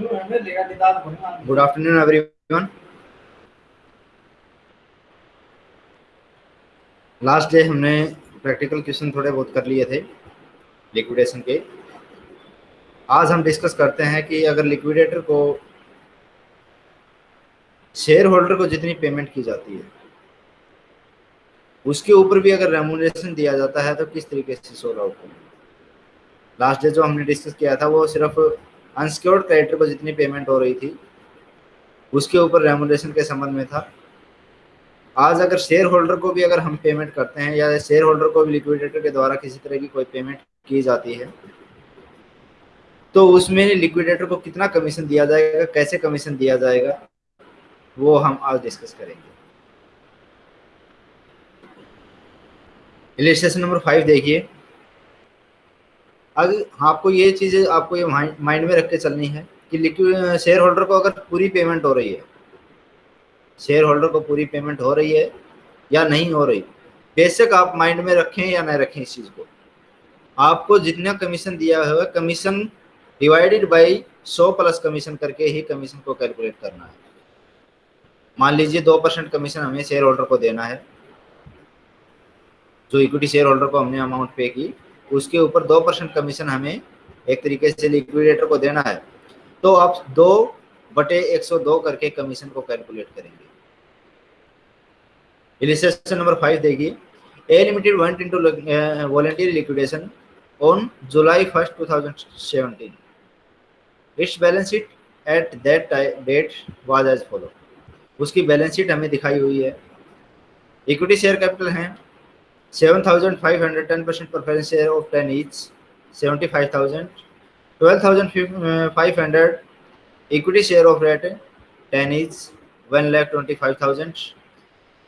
Good afternoon everyone last day हमने practical question थोड़े बहुत कर लिए थे लिक्विडेशन के। आज हम डिस्कस करते हैं कि अगर लिक्विडेटर को शेयर होल्डर को जितनी पेमेंट की जाती है, उसके ऊपर भी अगर रेमोनेशन दिया जाता है तो किस तरीके से सोल आउट लास्ट डे जो हमने डिस्कस किया था, वो सिर्फ़ अनसिक्योर्ड क्रेडिटर को जितनी पेमेंट हो रही थी, उसके ऊपर रेमोनेशन के संबंध में था। आज अगर शेयर होल्डर को भी अगर हम पेमेंट करते हैं या शेयर होल्डर को भी लिक्विडेटर के द्वारा किसी तरह की कोई पेमेंट की जाती है तो उसमें लिक्विडेटर को कितना कमीशन दिया जाएगा, कैसे कमीशन दिया जाएगा, वो हम आज डिस्कस करेंगे। इलिस्ट्रेशन नंबर फाइव देखिए। अगर आपको ये चीज़ें आपको ये माइंड में रख के चलनी है कि लिक्विड शेयर होल्डर को अगर पूरी पेमेंट हो रही है शेयर होल्डर को पूरी पेमेंट हो रही है या नहीं हो रही, बेशक आप माइंड में रखें या ना रखें इस चीज़ को। आपको जितना कमीशन दिया हुआ कमीशन डिवाइडेड बाई सौ प्लस कमीशन करके ही कमीशन को कैलकुलेट करना है। मान लीजिए दो परसेंट कमीशन हमें शेयर होल्डर को देना है, जो इक्विटी शेयर होल्डर को हमने अमाउंट पे की उसके ऊपर दो परसेंट कमीशन हमें एक तरीके से लिक्विडेटर को देना है। तो आप दो बटे एक सौ दो करके कमीशन को कैलकुलेट करेंगे। नंबर फाइव देखिए। A limited went into voluntary liquidation on July first two thousand seventeen its balance sheet at that date was as follow उसकी बैलेंस शीट हमें दिखाई हुई है। इक्विटी शेयर कैपिटल है। Seven thousand five hundred ten percent preference share of ten each seventy five thousand, twelve thousand five hundred equity share of rate, ten each one lakh twenty five thousand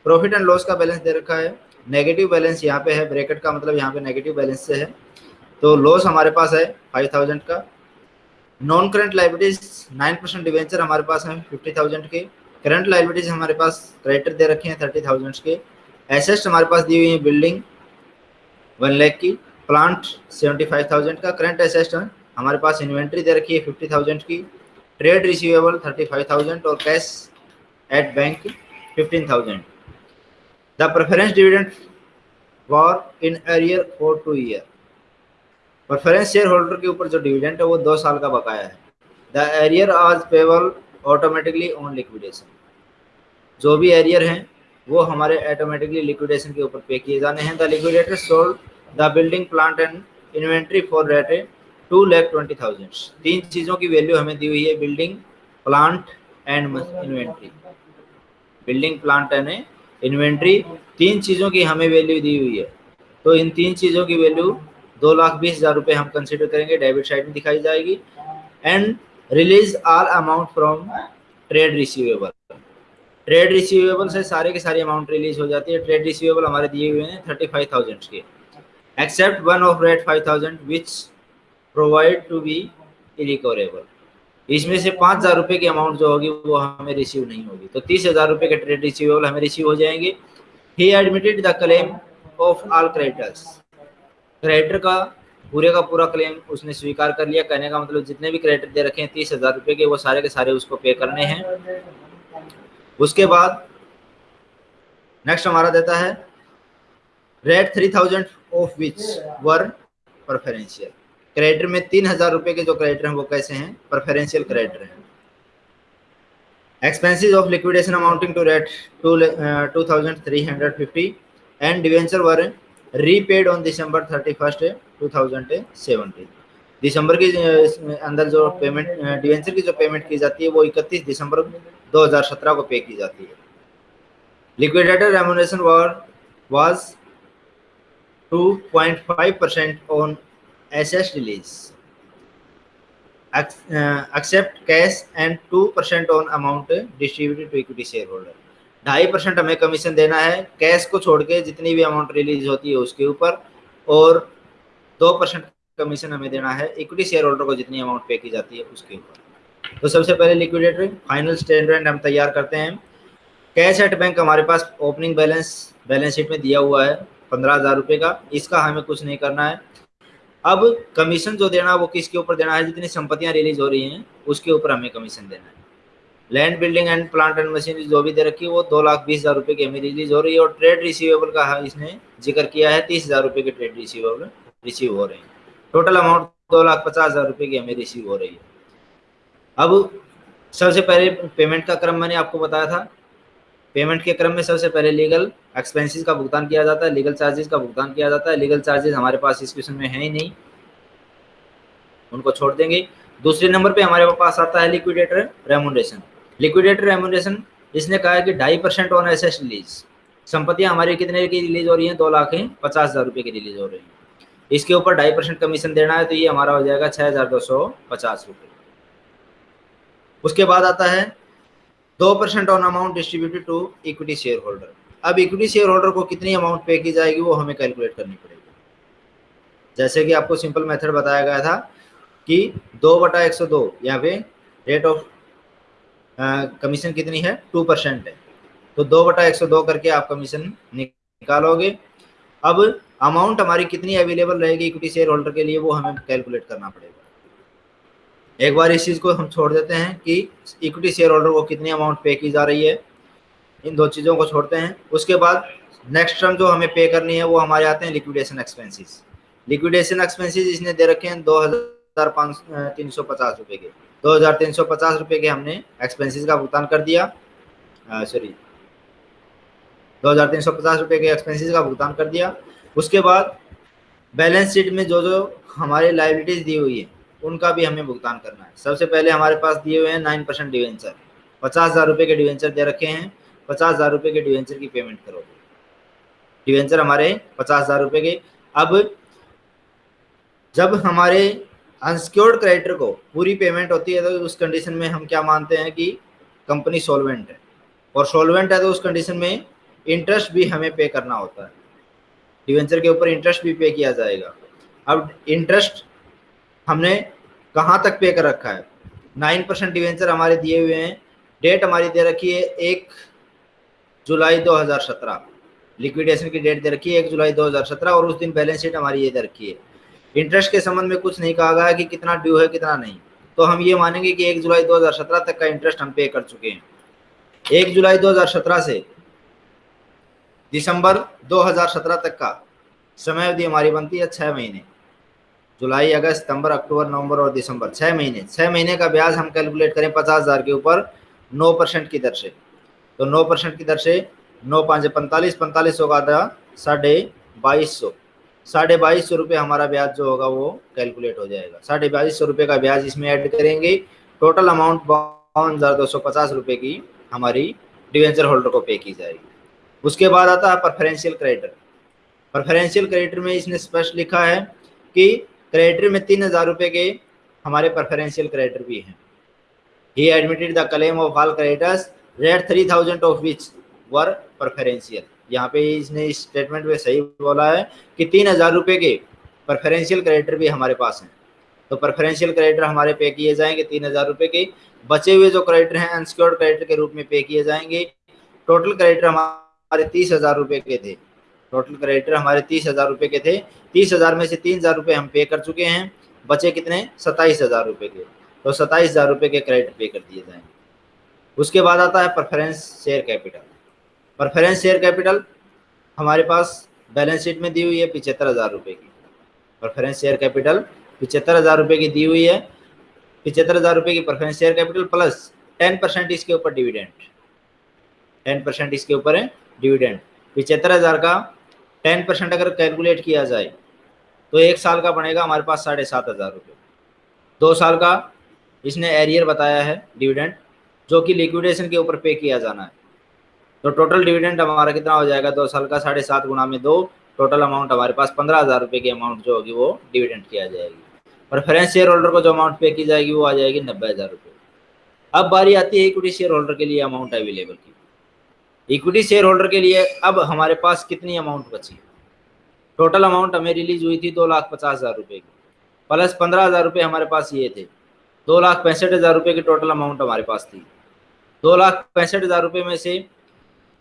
profit and loss का balance दे रखा है। Negative balance यहाँ पे है bracket का मतलब यहाँ पे नेगेटिव बैलेंस से है। तो लॉस हमारे पास है फाइव थाउज़ेंड का। Non current liabilities nine percent debenture हमारे पास है फिफ्टी थाउज़ेंड के। करंट लाइबिलिटीज हमारे पास क्रेडिटर दे रखे हैं थर्टी थाउज़ेंड के। एसेस्ट हमारे पास दी हुई है बिल्डिंग वन लैख की। प्लांट सेवेंटी फाइव थाउज़ेंड का करंट एसेस्ट है। हमारे पास इन्वेंट्री दे रखी है फिफ्टी थाउज़ेंड की। Trade receivable thirty five thousand और cash at bank fifteen thousand. The preference dividend for in arrear for two year. Preference share holder के ऊपर जो डिविडेंड है वो दो साल का बकाया है। The arrear are payable automatically on liquidation. जो भी एरियर हैं वो हमारे ऑटोमेटिकली लिक्विडेशन के ऊपर पे किए जाने हैं। The liquidator sold the building plant and inventory for rate two lakh twenty thousand तीन चीज़ों की वैल्यू हमें दी हुई है building plant and inventory building plant and inventory तीन चीज़ों की हमें वैल्यू दी हुई है। तो इन तीन चीज़ों की वैल्यू दो लाख बीस हज़ार रुपये हम कंसिडर करेंगे डेबिट साइड में दिखाई जाएगी। And release all amount from trade receivable trade receivable से सारे के सारे अमाउंट रिलीज़ हो जाती है। ट्रेड रिसीवेबल हमारे दिए हुए हैं थर्टी फाइव थाउज़ेंड के। Except one of rate five thousand which provide to be irrecoverable इसमें से पाँच हज़ार रुपये की अमाउंट जो होगी, वो हमें रिसीव नहीं होगी। तो तीस हज़ार रुपये के ट्रेड रिसीवेबल हमें रिसीव हो जाएँगे। He admitted the claim of all creditors creditor का, पूरे का पूरा क्लेम उसने स्वीकार कर लिया। कहने का मतलब जितने भी क्रेडिटर दे रखे हैं, तीस हज़ार रुपये के, वो सारे के सारे उसको पे करने हैं। उसके बाद नेक्स्ट हमारा देता है rate three thousand of which were preferential creditor में तीन हज़ार रुपए के जो क्रेडिटर हैं, वो कैसे हैं? प्रेफरेंशियल क्रेडिटर हैं। Expenses of liquidation amounting to rate two two thousand three hundred fifty and debenture were repaid on December की अंदर जो पेमेंट डिवेंचर की जो पेमेंट की जाती है, वो इकतीस दिसंबर 2017 को पे की जाती है। Liquidator remuneration was was 2.5 percent on assess release except cash and 2 percent on amount distributed to equity share holder ढाई परसेंट हमें कमीशन देना है। कैश को छोड़ के जितनी भी अमाउंट रिलीज़ होती है, उसके ऊपर और दो परसेंट कमीशन हमें देना है इक्विटी शेयर होल्डर को जितनी अमाउंट पे की जाती है उसके ऊपर। तो सबसे पहले लिक्विडेटरी फाइनल स्टेटमेंट हम तैयार करते हैं। कैश एट बैंक हमारे पास ओपनिंग बैलेंस बैलेंस शीट में दिया हुआ है, पंद्रह हज़ार रुपये का। इसका हमें कुछ नहीं करना है। अब कमीशन जो देना है, वो किसके ऊपर देना है? जितनी संपत्तियाँ रिलीज़ हो रही हैं, उसके ऊपर हमें कमीशन देना है। Land building and plant and machinery जो भी दे रखी है, वो दो लाख बीस हज़ार रुपये की हमें रिलीज़ हो रही है और ट्रेड रिसीवेबल का इसने ज़िक्र किया है, तीस हज़ार रुपये के ट्रेड रिसीवेबल रिसीव हो रहे हैं। टोटल अमाउंट दो लाख पचास हज़ार रुपये की हमें रिसीव हो रही है। अब सबसे पहले पेमेंट का क्रम मैंने आपको बताया था। पेमेंट के क्रम में सबसे पहले लीगल एक्सपेंसेस का भुगतान किया जाता है लीगल चार्जेस का भुगतान किया जाता है। लीगल चार्जेस हमारे पास इस क्वेश्चन में है ही नहीं। उनको छोड़ देंगे। दूसरे नंबर पे हमारे पास आता है लिक्विडेटर रेमोनेशन लिक्विडेटर रेमोनेशन इसने कहा है कि ढाई परसेंट ऑन एसेस रिलीज़ संपत्तियाँ हमारी कितने की रिलीज़ हो रही हैं? दो लाख हैं, पचास हज़ार रुपये की रिलीज़ हो रही हैं। इसके ऊपर ढाई परसेंट कमीशन देना है तो ये हमारा हो जाएगा छः हज़ार दो सौ पचास रुपये। उसके बाद आता है दो percent on amount distributed to equity share holder अब इक्विटी शेयर होल्डर को कितनी अमाउंट पे की जाएगी, वो हमें कैलकुलेट करनी पड़ेगी। जैसे कि आपको सिंपल मेथड बताया गया था कि दो बटा एक सौ दो, यहाँ पे रेट ऑफ़ कमीशन कितनी है? टू परसेंट है। तो दो बटा एक सौ दो करके आप कमीशन निकालोगे। अब अमाउंट हमारी कितनी अवेलेबल रहेगी इक्विटी शेयर होल्डर के लिए वो हमें कैलकुलेट करना पड़ेगा। एक बार इस चीज़ को हम छोड़ देते हैं कि इक्विटी शेयर होल्डर को कितनी अमाउंट पे की जा रही है। इन दो चीज़ों को छोड़ते हैं। उसके बाद नेक्स्ट टर्म जो हमें पे करनी है वो हमारे आते हैं लिक्विडेशन एक्सपेंसेस लिक्विडेशन एक्सपेंसेस इसने दे रखे हैं दो हज़ार सौ पचास के। दो हज़ार तीन सौ पचास के हमने एक्सपेंसेस का भुगतान कर दिया। सॉरी दो हज़ार तीन सौ पचास के एक्सपेंसेस का भुगतान कर दिया। उसके बाद बैलेंस शीट में जो जो हमारे लाइबिलिटीज़ दी हुई है, उनका भी हमें भुगतान करना है। सबसे पहले हमारे पास दिए हुए हैं नाइन परसेंट डिवेंचर पचास हज़ार रुपये के डिवेंचर दे रखे हैं। पचास हज़ार रुपये के डिवेंचर की पेमेंट करोगे। डिवेंचर हमारे पचास हज़ार रुपये के। अब जब हमारे अनसिक्योर्ड क्रेडिटर को पूरी पेमेंट होती है तो उस कंडीशन में हम क्या मानते हैं कि कंपनी सोलवेंट है। और सोलवेंट है तो उस कंडीशन में इंटरेस्ट भी हमें पे करना होता है। डिवेंचर के ऊपर इंटरेस्ट भी पे किया जाएगा। अब इंटरेस्ट हमने कहाँ तक पे कर रखा है? नाइन परसेंट डिवेंचर हमारे दिए हुए हैं। डेट हमारी दे रखी है एक जुलाई 2017 लिक्विडेशन की डेट दे रखी है एक जुलाई 2017 और उस दिन बैलेंस शीट हमारी ये दे रखी है। इंटरेस्ट के संबंध में कुछ नहीं कहा गया कि कितना ड्यू है, कितना नहीं। तो हम ये मानेंगे कि एक जुलाई 2017 तक का इंटरेस्ट हम पे कर चुके हैं। एक जुलाई 2017 से दिसंबर 2017 तक का समय अवधि हमारी बनती है छः महीने। जुलाई, अगस्त, सितंबर, अक्टूबर, नवंबर और दिसंबर छः महीने। छः महीने का ब्याज हम कैलकुलेट करें पचास हज़ार के ऊपर नौ परसेंट की दर से। तो नौ परसेंट की दर से नौ पाँच पैंतालीस पैंतालीस का आधा, साढ़े बाईस सौ। साढ़े बाईस सौ रुपये हमारा ब्याज जो होगा वो कैलकुलेट हो जाएगा। साढ़े बाईस सौ रुपये का ब्याज इसमें ऐड करेंगे। टोटल अमाउंट बावन हज़ार दो सौ पचास रुपये की हमारी डिवेंचर होल्डर को पे की जाएगी। उसके बाद आता है परफरेंशियल क्रेडिटर परफरेंशियल क्रेडिटर में इसने स्पष्ट लिखा है कि क्रेडिटर में तीन हज़ार रुपये के हमारे प्रेफरेंशियल क्रेडिटर भी हैं। He admitted the claim of all creditors rate three thousand of which were preferential यहाँ पे इसने इस स्टेटमेंट में सही बोला है कि तीन हज़ार रुपये के प्रेफरेंशियल क्रेडिटर भी हमारे पास हैं। तो प्रेफरेंशियल क्रेडिटर हमारे पे किए जाएँगे तीन हज़ार रुपये के। बचे हुए जो क्रेडिटर हैं अनसिक्योर्ड क्रेडिटर के रूप में पे किए जाएँगे। टोटल क्रेडिटर हमारे तीस हज़ार रुपये के थे। टोटल क्रेडिटर हमारे तीस हज़ार रुपये के थे। तीस हज़ार में से तीन हज़ार रुपये हम पे कर चुके हैं। बचे कितने? सत्ताईस हज़ार रुपये के। तो सत्ताईस हज़ार रुपये के क्रेडिट पे कर दिए जाएँगे। उसके बाद आता है preference share capital preference share capital हमारे पास बैलेंस शीट में दी हुई है पिछहत्तर हज़ार रुपये की। परफरेंस शेयर कैपिटल पिछहत्तर हज़ार रुपये की दी हुई है। पिछहत्तर हज़ार रुपये की preference share capital plus ten percent इसके ऊपर डिविडेंड टेन परसेंट इसके ऊपर है। डिविडेंड। पिछहत्तर हज़ार का टेन परसेंट अगर कैलकुलेट किया जाए तो एक साल का बनेगा हमारे पास साढ़े सात हज़ार रुपये। दो साल का इसने एरियर बताया है डिविडेंड, जो कि लिक्विडेशन के ऊपर पे किया जाना है। तो टोटल डिविडेंड हमारा कितना हो जाएगा? दो साल का साढ़े सात गुना में दो, टोटल अमाउंट हमारे पास पंद्रह हज़ार रुपये की अमाउंट जो होगी वो डिविडेंड किया जाएगी। प्रेफरेंस शेयर होल्डर को जो अमाउंट पे की जाएगी वो आ जाएगी नब्बे हज़ार रुपये। अब बारी आती है इक्विटी शेयर होल्डर के लिए अमाउंट अवेलेबल की। इक्विटी शेयर होल्डर के लिए अब हमारे पास कितनी अमाउंट बची? टोटल अमाउंट हमें रिलीज़ हुई थी दो लाख पचास हज़ार रुपये की। प्लस पंद्रह हज़ार रुपये हमारे पास ये थे। दो लाख पैंसठ हज़ार रुपये की टोटल अमाउंट हमारे पास थी। दो लाख पैंसठ हज़ार रुपये में से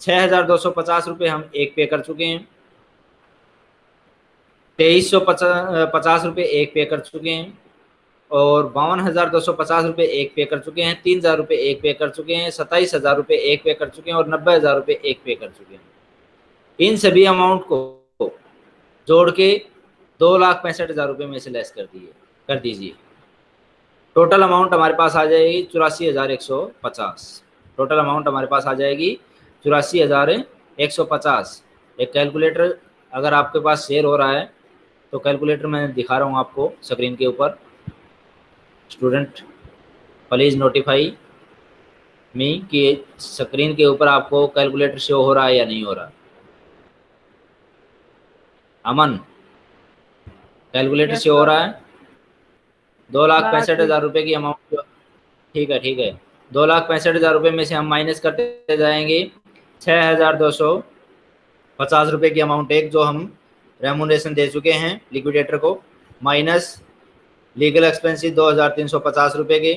छः हज़ार दो सौ पचास रुपये हम एक पे कर चुके हैं। तेईस सौ पचास रुपये एक पे कर चुके हैं। और बावन हज़ार दो सौ पचास रुपये एक पे कर चुके हैं, तीन हज़ार रुपये एक पे कर चुके हैं सत्ताईस हज़ार रुपये एक पे कर चुके हैं और नब्बे हज़ार रुपये एक पे कर चुके हैं। इन सभी अमाउंट को जोड़ के दो लाख पैंसठ हज़ार रुपये में से लेस कर दिए, कर दीजिए। टोटल अमाउंट हमारे पास आ जाएगी चौरासी हज़ार एक सौ पचास। टोटल अमाउंट हमारे पास आ जाएगी चौरासी हज़ार एक सौ पचास। एक कैलकुलेटर अगर आपके पास शेयर हो रहा है तो कैलकुलेटर मैं दिखा रहा हूँ आपको स्क्रीन के ऊपर। स्टूडेंट प्लीज़ नोटिफाई मी कि स्क्रीन के ऊपर आपको कैलकुलेटर शो हो रहा है या नहीं हो रहा। अमन कैलकुलेटर शो हो रहा है? दो लाख पैंसठ हज़ार रुपये की अमाउंट ठीक है ठीक है। दो लाख पैंसठ हज़ार रुपये में से हम माइनस करते जाएँगे। छः हज़ार दो सौ पचास रुपये की अमाउंट एक जो हम रेमोनेशन दे चुके हैं लिक्विडेटर को। माइनस लीगल एक्सपेंसिस दो हज़ार तीन सौ पचास रुपये के।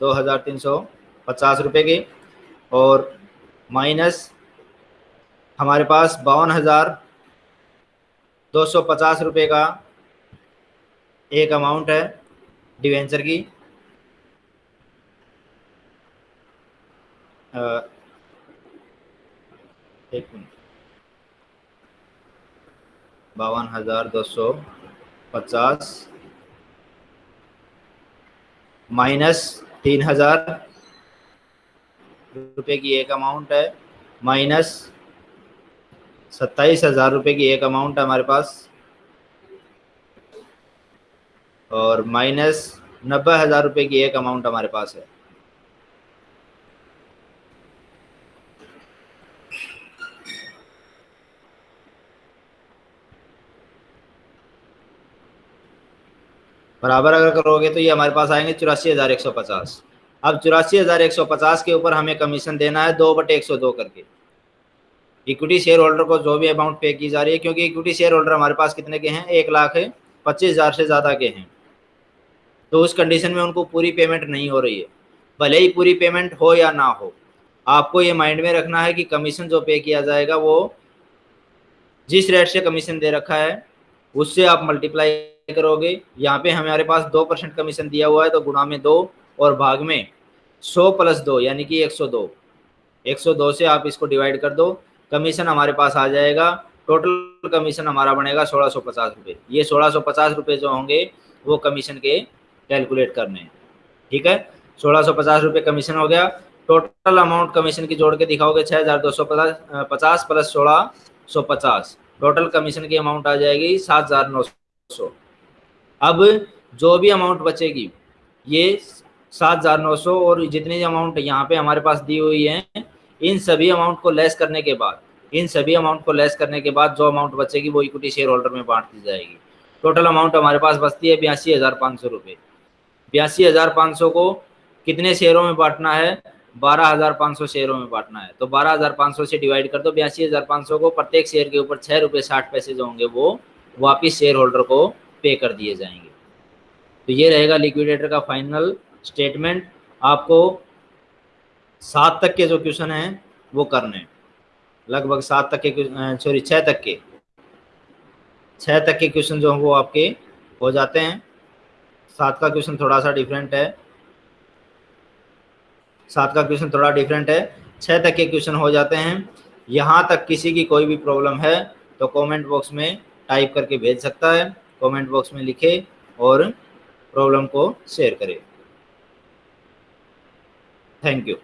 दो हज़ार तीन सौ पचास रुपये के। और माइनस हमारे पास बावन हज़ार दो सौ पचास रुपये का एक अमाउंट है डिवेंचर की। एक मिनट। बावन हज़ार दो सौ पचास माइनस तीन हज़ार रुपये की एक अमाउंट है। माइनस सत्ताईस हज़ार रुपये की एक अमाउंट है हमारे पास। और माइनस नब्बे हज़ार रुपये की एक अमाउंट हमारे पास है। बराबर अगर करोगे तो ये हमारे पास आएँगे चौरासी हज़ार एक सौ पचास। अब चौरासी हज़ार एक सौ पचास के ऊपर हमें कमीशन देना है दो बटे एक सौ दो करके। इक्विटी शेयर होल्डर को जो भी अमाउंट पे की जा रही है, क्योंकि इक्विटी शेयर होल्डर हमारे पास कितने के हैं? एक लाख है, पच्चीस हज़ार से ज़्यादा के हैं। तो उस कंडीशन में उनको पूरी पेमेंट नहीं हो रही है। भले ही पूरी पेमेंट हो या ना हो, आपको ये माइंड में रखना है कि कमीशन जो पे किया जाएगा वो जिस रेट से कमीशन दे रखा है, उससे आप मल्टीप्लाई करोगे, यहाँ पे हमारे पास दो परसेंट कमीशन दिया हुआ है तो गुणा में दो और भाग में सौ प्लस दो, यानी कि एक सौ दो। एक सौ दो से आप इसको डिवाइड कर दो, कमीशन हमारे पास आ जाएगा टोटल कमीशन हमारा बनेगा सोलह सौ पचास रुपये ये सोलह सौ पचास रुपये जो होंगे, वो कमीशन के कैलकुलेट करने हैं। ठीक है? सोलह सौ पचास रुपये कमीशन हो गया टोटल अमाउंट कमीशन की जोड़ के दिखाओगे छः हज़ार दो सौ पचास पचास प्लस सोलह सौ पचास। टोटल कमीशन की अमाउंट आ जाएगी सात हज़ार नौ सौ। अब जो भी अमाउंट बचेगी, ये सात हज़ार नौ सौ और जितने अमाउंट यहाँ पे हमारे पास दी हुई है, इन सभी अमाउंट को लेस करने के बाद, इन सभी अमाउंट को लेस करने के बाद जो अमाउंट बचेगी वो इक्विटी शेयर होल्डर में बांट दी जाएगी। टोटल अमाउंट हमारे पास बचती है बयासी हज़ार पाँच सौ रुपये बयासी हज़ार पाँच सौ को कितने शेयरों में बांटना है? बारह हज़ार पाँच सौ शेयरों में बांटना है। तो बारह हज़ार पाँच सौ से डिवाइड कर दो, बयासी हज़ार पाँच सौ को प्रत्येक शेयर के ऊपर छः रुपये साठ पैसे जो होंगे वो वापिस शेयर होल्डर को पे कर दिए जाएँगे। तो ये रहेगा लिक्विडेटर का फाइनल स्टेटमेंट आपको सात तक के जो क्वेश्चन हैं, वो करने लगभग सात तक के सॉरी छः तक के। छः तक के क्वेश्चन जो हैं, वो आपके हो जाते हैं। सात का क्वेश्चन थोड़ा सा डिफरेंट है। सात का क्वेश्चन थोड़ा डिफरेंट है। छः तक के क्वेश्चन हो जाते हैं। यहाँ तक किसी की कोई भी प्रॉब्लम है तो कमेंट बॉक्स में टाइप करके भेज सकता है। कमेंट बॉक्स में लिखे और प्रॉब्लम को शेयर करें। Thank you.